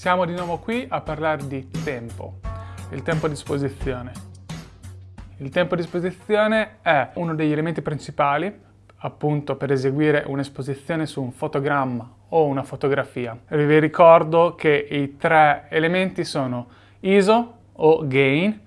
Siamo di nuovo qui a parlare di tempo, il tempo a disposizione. Il tempo a disposizione è uno degli elementi principali appunto per eseguire un'esposizione su un fotogramma o una fotografia. Vi ricordo che i tre elementi sono ISO o gain,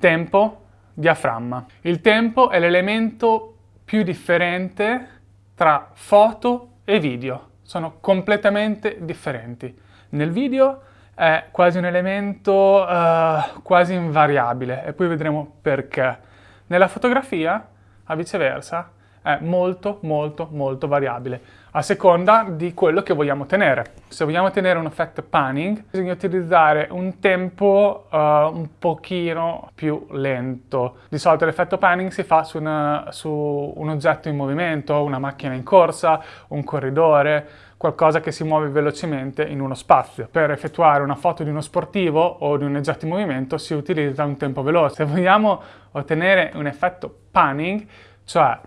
tempo, diaframma. Il tempo è l'elemento più differente tra foto e video. Sono completamente differenti. Nel video è quasi un elemento uh, quasi invariabile e poi vedremo perché. Nella fotografia, a viceversa, è molto molto molto variabile a seconda di quello che vogliamo tenere. Se vogliamo tenere un effetto panning bisogna utilizzare un tempo uh, un pochino più lento. Di solito l'effetto panning si fa su, una, su un oggetto in movimento, una macchina in corsa, un corridore, qualcosa che si muove velocemente in uno spazio. Per effettuare una foto di uno sportivo o di un oggetto in movimento si utilizza un tempo veloce. Se vogliamo ottenere un effetto panning, cioè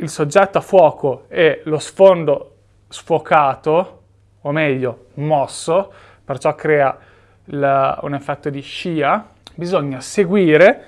il soggetto a fuoco e lo sfondo sfocato, o meglio mosso, perciò crea il, un effetto di scia, bisogna seguire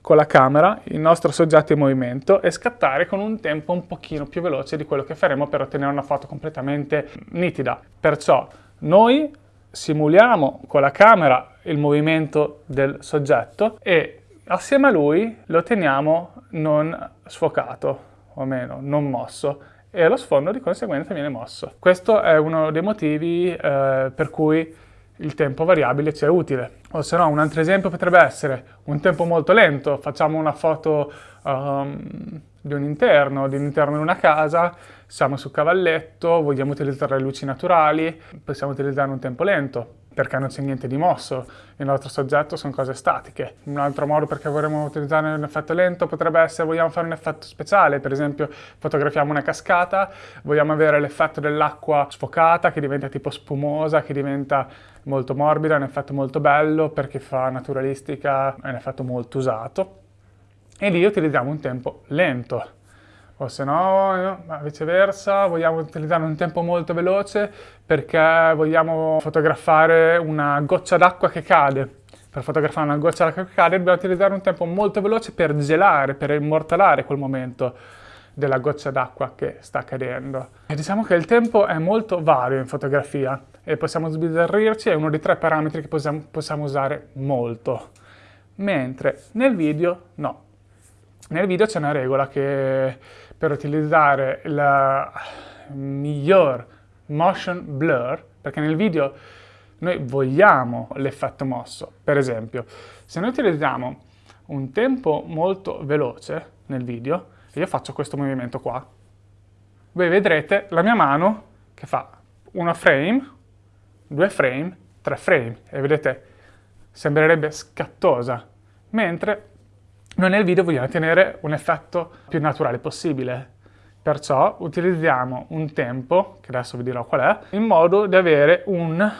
con la camera il nostro soggetto in movimento e scattare con un tempo un pochino più veloce di quello che faremo per ottenere una foto completamente nitida. Perciò noi simuliamo con la camera il movimento del soggetto e assieme a lui lo teniamo non sfocato o meno, non mosso, e lo sfondo di conseguenza viene mosso. Questo è uno dei motivi eh, per cui il tempo variabile ci è utile. O se no, un altro esempio potrebbe essere un tempo molto lento, facciamo una foto um, di un interno, di un interno di una casa, siamo sul cavalletto, vogliamo utilizzare le luci naturali, possiamo utilizzare un tempo lento perché non c'è niente di mosso, il nostro soggetto sono cose statiche. Un altro modo perché vorremmo utilizzare un effetto lento potrebbe essere vogliamo fare un effetto speciale, per esempio fotografiamo una cascata, vogliamo avere l'effetto dell'acqua sfocata che diventa tipo spumosa, che diventa molto morbida, un effetto molto bello perché fa naturalistica, è un effetto molto usato. E lì utilizziamo un tempo lento o se no, viceversa, vogliamo utilizzare un tempo molto veloce perché vogliamo fotografare una goccia d'acqua che cade. Per fotografare una goccia d'acqua che cade dobbiamo utilizzare un tempo molto veloce per gelare, per immortalare quel momento della goccia d'acqua che sta cadendo. E diciamo che il tempo è molto vario in fotografia e possiamo sbizzarrirci, è uno dei tre parametri che possiamo, possiamo usare molto. Mentre nel video no. Nel video c'è una regola che per utilizzare il miglior motion blur, perché nel video noi vogliamo l'effetto mosso. Per esempio, se noi utilizziamo un tempo molto veloce nel video, io faccio questo movimento qua, voi vedrete la mia mano che fa una frame, due frame, tre frame, e vedete, sembrerebbe scattosa, mentre noi nel video vogliamo ottenere un effetto più naturale possibile. Perciò utilizziamo un tempo, che adesso vi dirò qual è, in modo da avere un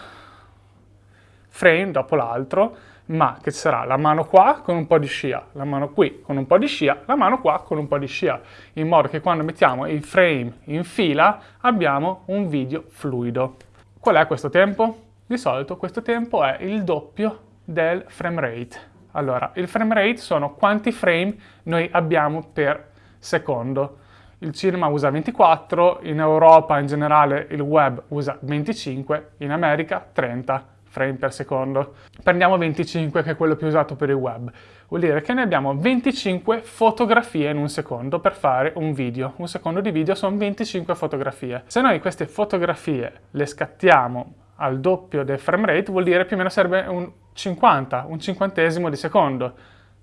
frame dopo l'altro, ma che sarà la mano qua con un po' di scia, la mano qui con un po' di scia, la mano qua con un po' di scia, in modo che quando mettiamo i frame in fila abbiamo un video fluido. Qual è questo tempo? Di solito questo tempo è il doppio del frame rate. Allora, il frame rate sono quanti frame noi abbiamo per secondo. Il cinema usa 24, in Europa in generale il web usa 25, in America 30 frame per secondo. Prendiamo 25 che è quello più usato per il web. Vuol dire che noi abbiamo 25 fotografie in un secondo per fare un video. Un secondo di video sono 25 fotografie. Se noi queste fotografie le scattiamo al doppio del frame rate vuol dire più o meno serve un 50, un cinquantesimo di secondo.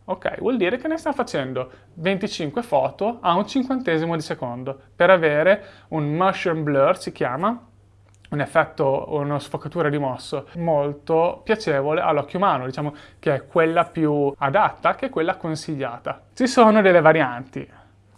Ok, vuol dire che ne stiamo facendo 25 foto a un cinquantesimo di secondo per avere un motion blur, si chiama, un effetto, una sfocatura di mosso molto piacevole all'occhio umano, diciamo che è quella più adatta, che è quella consigliata. Ci sono delle varianti,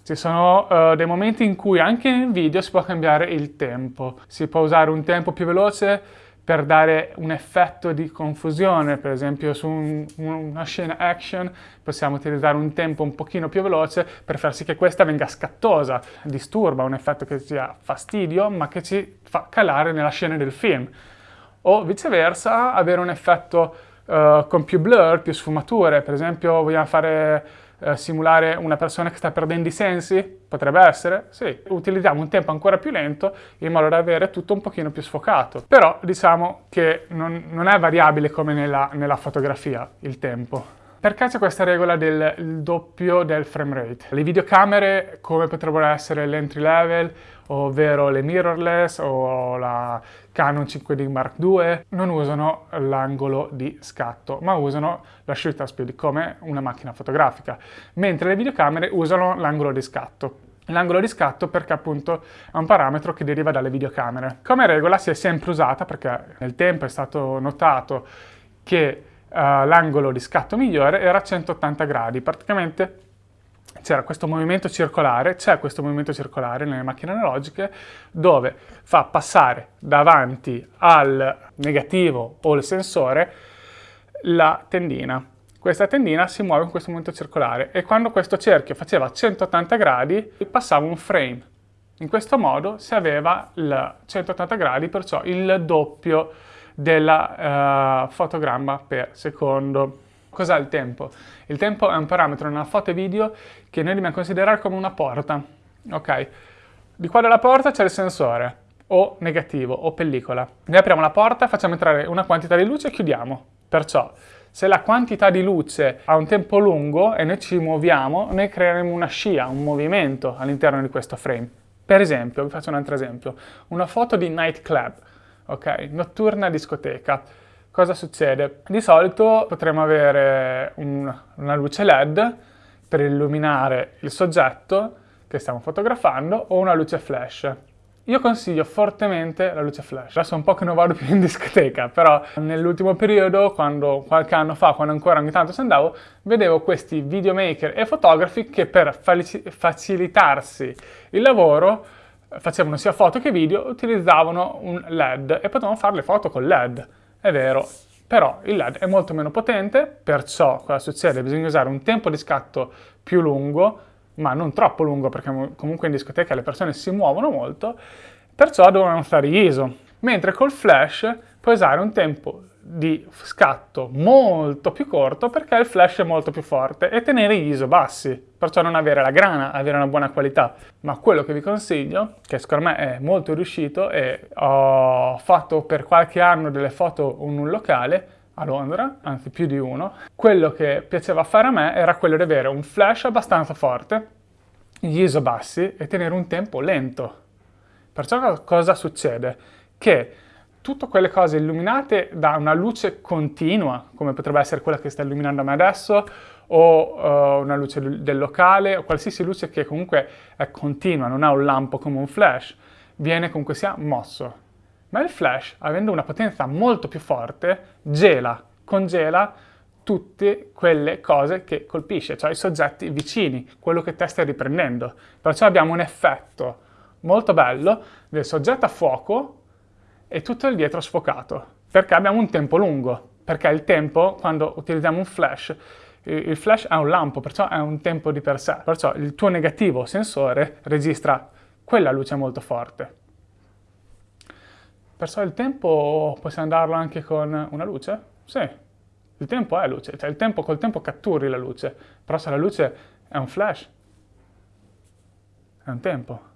ci sono uh, dei momenti in cui anche nel video si può cambiare il tempo, si può usare un tempo più veloce per dare un effetto di confusione, per esempio su un, una scena action possiamo utilizzare un tempo un pochino più veloce per far sì che questa venga scattosa, disturba, un effetto che sia fastidio ma che ci fa calare nella scena del film. o viceversa avere un effetto uh, con più blur, più sfumature, per esempio vogliamo fare uh, simulare una persona che sta perdendo i sensi, potrebbe essere, sì, utilizziamo un tempo ancora più lento in modo da avere tutto un pochino più sfocato, però diciamo che non, non è variabile come nella, nella fotografia il tempo. Perché c'è questa regola del doppio del frame rate? Le videocamere, come potrebbero essere l'entry level, ovvero le mirrorless o la Canon 5D Mark II, non usano l'angolo di scatto, ma usano la shutter speed come una macchina fotografica, mentre le videocamere usano l'angolo di scatto. L'angolo di scatto perché appunto è un parametro che deriva dalle videocamere. Come regola si è sempre usata perché nel tempo è stato notato che l'angolo di scatto migliore era 180 gradi, praticamente c'era questo movimento circolare, c'è questo movimento circolare nelle macchine analogiche dove fa passare davanti al negativo o il sensore la tendina. Questa tendina si muove con questo movimento circolare e quando questo cerchio faceva 180 gradi passava un frame. In questo modo si aveva il 180 gradi, perciò il doppio della uh, fotogramma per secondo. Cos'è il tempo? Il tempo è un parametro nella foto e video che noi dobbiamo considerare come una porta. Ok? Di qua dalla porta c'è il sensore, o negativo, o pellicola. Noi apriamo la porta, facciamo entrare una quantità di luce e chiudiamo. Perciò, se la quantità di luce ha un tempo lungo e noi ci muoviamo, noi creeremo una scia, un movimento all'interno di questo frame. Per esempio, vi faccio un altro esempio, una foto di nightclub ok? Notturna discoteca. Cosa succede? Di solito potremmo avere un, una luce LED per illuminare il soggetto che stiamo fotografando o una luce flash. Io consiglio fortemente la luce flash. Adesso un po' che non vado più in discoteca, però nell'ultimo periodo, quando, qualche anno fa, quando ancora ogni tanto ci andavo, vedevo questi videomaker e fotografi che per facilitarsi il lavoro facevano sia foto che video, utilizzavano un LED e potevano fare le foto con LED, è vero. Però il LED è molto meno potente, perciò cosa succede? Bisogna usare un tempo di scatto più lungo, ma non troppo lungo perché comunque in discoteca le persone si muovono molto, perciò devono stare ISO. Mentre col flash puoi usare un tempo di scatto molto più corto perché il flash è molto più forte e tenere gli ISO bassi, perciò non avere la grana, avere una buona qualità. Ma quello che vi consiglio, che secondo me è molto riuscito e ho fatto per qualche anno delle foto in un locale a Londra, anzi più di uno, quello che piaceva fare a me era quello di avere un flash abbastanza forte, gli ISO bassi e tenere un tempo lento. Perciò cosa succede? Che tutte quelle cose illuminate da una luce continua, come potrebbe essere quella che sta illuminando me adesso, o uh, una luce del locale, o qualsiasi luce che comunque è continua, non ha un lampo come un flash, viene comunque sia mosso. Ma il flash, avendo una potenza molto più forte, gela, congela tutte quelle cose che colpisce, cioè i soggetti vicini, quello che te stai riprendendo. Perciò abbiamo un effetto molto bello del soggetto a fuoco e tutto il dietro sfocato, perché abbiamo un tempo lungo, perché il tempo, quando utilizziamo un flash, il flash è un lampo, perciò è un tempo di per sé, perciò il tuo negativo sensore registra quella luce molto forte. Perciò il tempo possiamo darlo anche con una luce? Sì, il tempo è luce, cioè il tempo, col tempo catturi la luce, però se la luce è un flash, è un tempo.